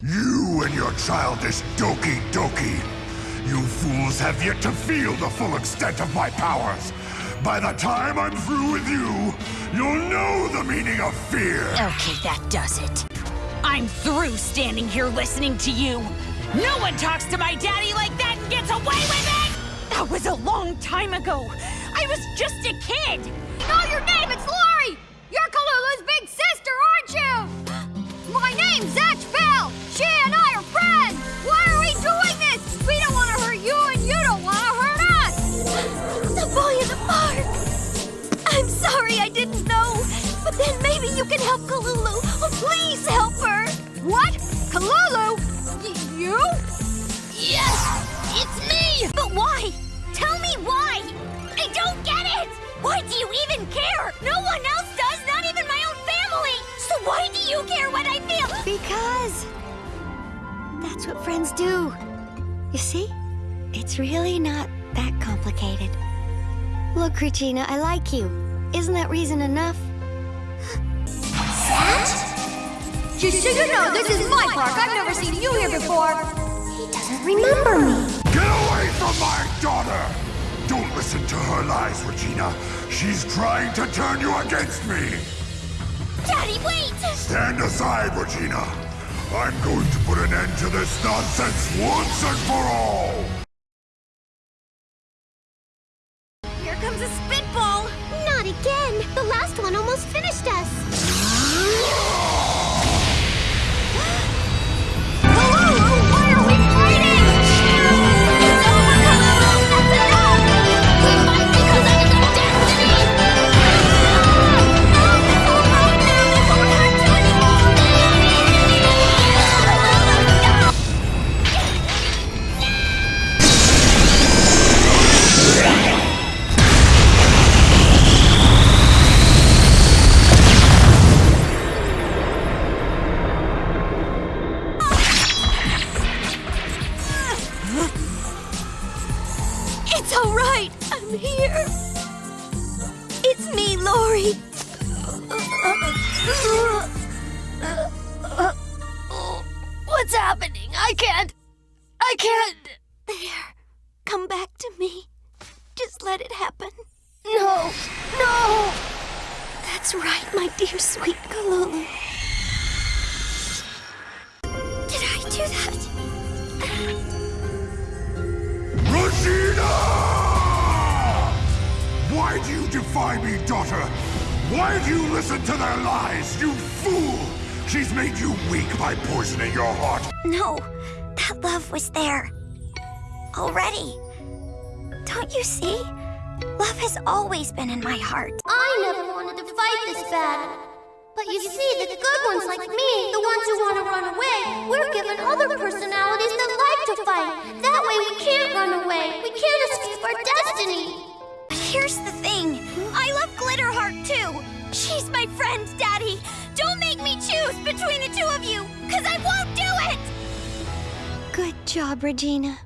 You and your childish Doki Doki. You fools have yet to feel the full extent of my powers. By the time I'm through with you, you'll know the meaning of fear. Okay, that does it. I'm through standing here listening to you. No one talks to my daddy like that and gets away with it! That was a long time ago. I was just a kid. know your name, The park! I'm sorry I didn't know, but then maybe you can help Kalulu. Oh, please help her! What? Kalulu? Y you? Yes! It's me! But why? Tell me why! I don't get it! Why do you even care? No one else does, not even my own family! So why do you care what I feel? Because... That's what friends do. You see? It's really not that complicated. Look, Regina, I like you. Isn't that reason enough? Just so you know, this is my park. I've never seen you here before. He doesn't remember me. Get away from my daughter! Don't listen to her lies, Regina. She's trying to turn you against me. Daddy, wait! Stand aside, Regina. I'm going to put an end to this nonsense once and for all. What's happening? I can't. I can't. There. Come back to me. Just let it happen. No. No. That's right, my dear sweet Kalulu. Did I do that? Regina! Why do you defy me, daughter? Why do you listen to their lies, you fool? She's made you weak by poisoning your heart. No, that love was there. Already. Don't you see? Love has always been in my heart. I never wanted to fight this bad. But you see, the good ones like me, the ones who want to run away, we're given other personalities that like to fight. That way we can't run away. We can't escape our destiny. But here's the Friend, Daddy. Don't make me choose between the two of you, because I won't do it! Good job, Regina.